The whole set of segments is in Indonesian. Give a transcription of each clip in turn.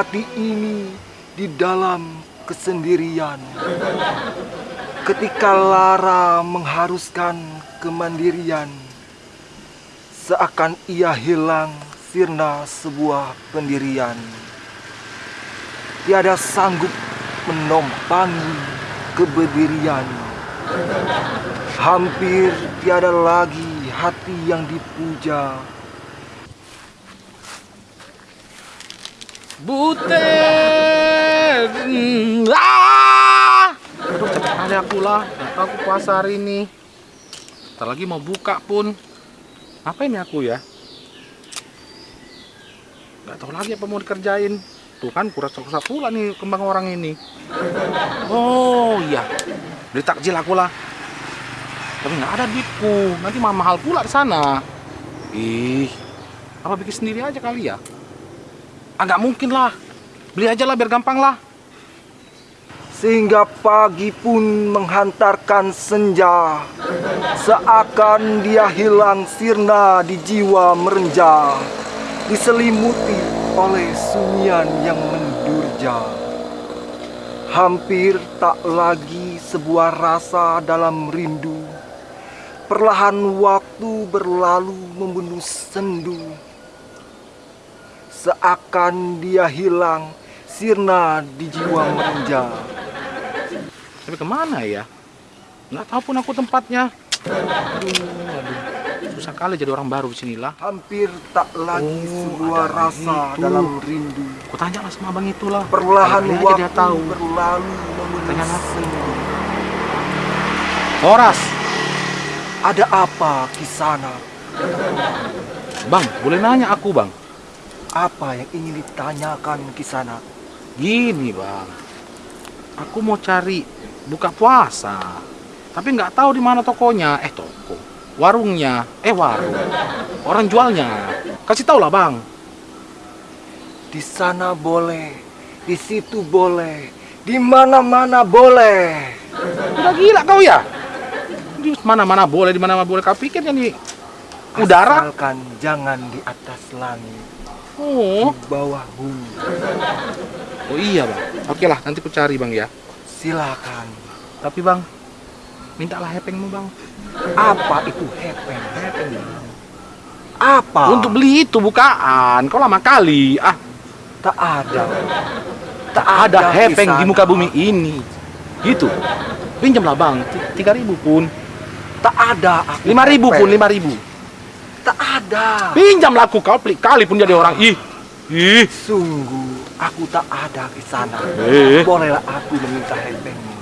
hati ini di dalam kesendirian. Ketika lara mengharuskan kemandirian, seakan ia hilang sirna sebuah pendirian. Tiada sanggup menompangi keberdirian. Hampir tiada lagi hati yang dipuja. Butet. Ah! Aduh aku lah. Aku puasa hari ini. Ntar lagi mau buka pun. Apa ini aku ya? Gak tahu lagi apa mau dikerjain. Tuh kan kurasa-kurasa pula nih kembang orang ini. Oh iya. Beli takjil aku lah. Tapi nggak ada duitku. Nanti mah mahal pula di sana. Ih, apa bikin sendiri aja kali ya? Ah nggak mungkin lah. Beli aja lah biar gampang lah. Sehingga pagi pun menghantarkan senja. Seakan dia hilang sirna di jiwa merenja. Diselimuti oleh sunyian yang mendurja. Hampir tak lagi sebuah rasa dalam rindu. Perlahan waktu berlalu membunuh sendu Seakan dia hilang sirna di jiwa merenja Tapi ke mana ya? Nggak tahu pun aku tempatnya. Aduh, aduh. Susah kali jadi orang baru di sinilah. Hampir tak lagi Oh, sebuah rasa itu. dalam rindu Aku tanya lah sama abang itulah. Perlahan aja waktu dia tahu. berlalu Tanya aku. Horas, Ada apa kisana? bang, boleh nanya aku bang? Apa yang ingin ditanyakan kisana? Gini bang, aku mau cari buka puasa, tapi nggak tahu di mana tokonya. Eh toko, warungnya, eh warung, orang jualnya. Kasih tau lah bang. Di sana boleh, di situ boleh, di mana-mana boleh. Udah gila kau ya? Di mana-mana boleh, di mana-mana boleh. Kau pikir ini udara? Asalkan jangan di atas langit, Oh, di bawah bumi. oh iya bang. Oke lah, nanti ku cari bang ya. Silakan. Tapi bang, mintalah hepengmu bang. Apa itu hepeng? Hepeng. Apa? Untuk beli itu bukaan. Kau lama kali. Ah, tak ada. Tak ada hepeng di muka bumi ini. Gitu. Pinjamlah bang, tiga ribu pun, Tak ada. lima ribu pun, lima ribu. Tak ada. Pinjamlah aku kau pelik kali pun jadi orang. Ih, ih. Sungguh, aku tak ada di sana. Eh. Bolehlah aku meminta hepengmu.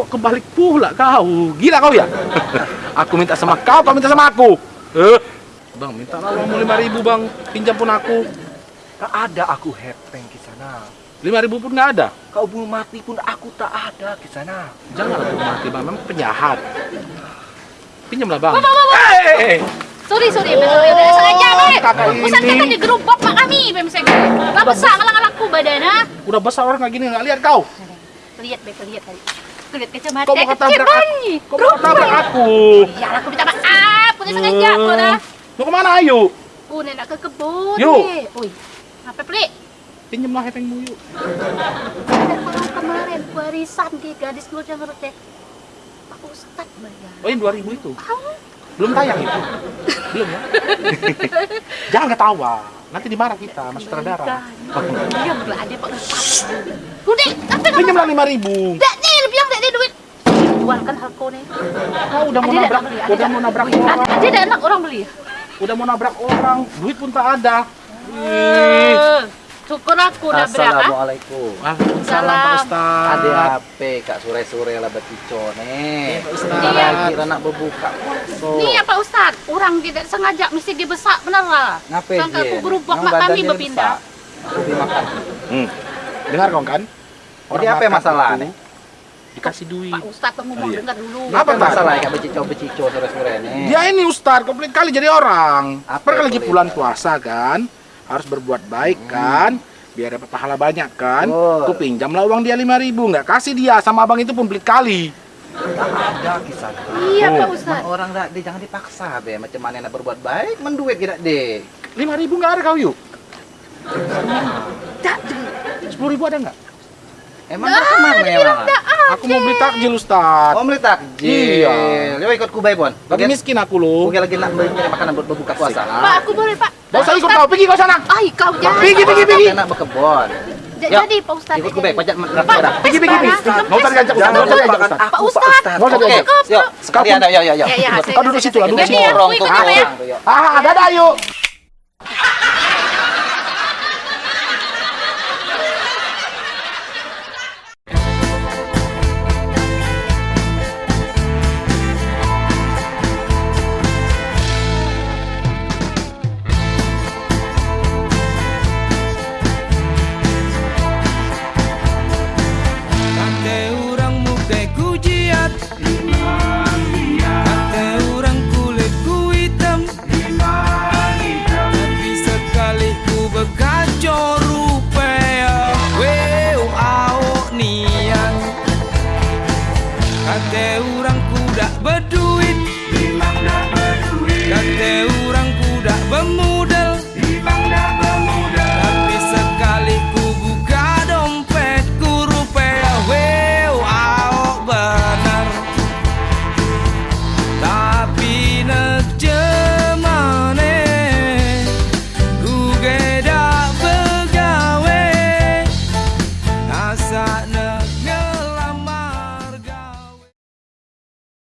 Kok kebalik pula kau? Gila kau ya? aku minta sama kau, kau minta sama aku. Eh. Bang, minta lah uangmu lima ribu bang. Pinjam pun aku. Tak ada aku hepeng di sana. Lima ribu pun nggak ada. Kau belum mati pun aku tak ada di sana. Janganlah aku mati bang, memang penjahat. Pinjamlah bang. Bapak, bapak. Eh, Sorry, sorry, sorry, sorry. sengaja, Mek. kakak Ustaz ini. kata di gerobak mak kami, Bem. Gak besar ngalang-ngalangku badannya. udah besar orang kayak gini nggak lihat kau. Lihat, Bek, lihat tadi. Kacamata. Kau mau ketabrak aku? Kau mau ketabrak aku? Ya, aku minta maaf. Punya sengaja, Eh, kau dah. Mau ke mana ayo? Oh, nak ke kebun. Yuk. Oi, apa yuk. Kalau kemarin warisan di gadis lu yang teh. Pak Ustad bayar. Oh ini 2000 itu. Belum tayang itu. Belum ya? Jangan ketawa. Nanti dimarah kita, mas sutradara. Ada Pak. Udah, apa kamu? Pinjamlah 5000. Dak nih, lebih yang dak nih duit. Jualkan harko nih. Kau udah mau Ada nabrak, udah mau nabrak orang. Ada ada anak orang beli. Udah mau nabrak orang, duit pun tak ada. Ih. Syukur aku udah berapa? Assalamualaikum. Waalaikumsalam Pak Salam. Ustaz. Ada HP kak sore-sore lah betico nih. Pak Ustaz. Lagi lah nak berbuka. Nih ya Pak Ustad, orang tidak sengaja mesti dibesak benar lah. Ngapain Kan dia? aku berubah mak kami berpindah. beli makan. Hmm. Dengar kau kan? Jadi apa yang makan masalah itu nih? Dikasih duit. Pak Ustad kamu mau Iya. dengar dulu. Apa Apa, Pak? masalah kak becico-becico sore-sore nih? Dia ini Ustaz, komplit kali jadi orang. Apa yang bulan puasa kan, harus berbuat baik kan, biar dapat pahala banyak kan. Betul. Ku pinjamlah uang dia 5000 nggak kasih dia sama abang itu pun pelit kali. Ada di sana. Iya Oh, Pak Ustad. Orang dak deh jangan dipaksa be macam mana nak berbuat baik menduit tidak deh. 5000 nggak ada kau yuk. Sepuluh ribu ada nggak? Emang ke mana emang? Aku mau beli takjil Ustaz. Oh, beli takjil. Iya. Yo ikut kubai, Bon. Lagi miskin aku loh. Oke lagi nak beli makanan buat berbuka puasa. Pak, aku boleh, Pak. Gak usah ikut kau, pergi kau sana. Ay, kau jangan. Pergi, pergi, pergi. Enak Yuk, Jadi, Pak Ustadz. Ikut kubai, pajak Pak, merah. Pergi, pergi, pergi. Ustadz, Nggak usah diajak Ustaz, nggak usah diajak Ustaz. Pak Ustadz. Ustadz. Nggak usah Oke, diajak. yuk. Sekalian, ayo. Ya, ya, Kau duduk situ lah, duduk Jadi situ. aku ikut ya. Ah, dadah yuk.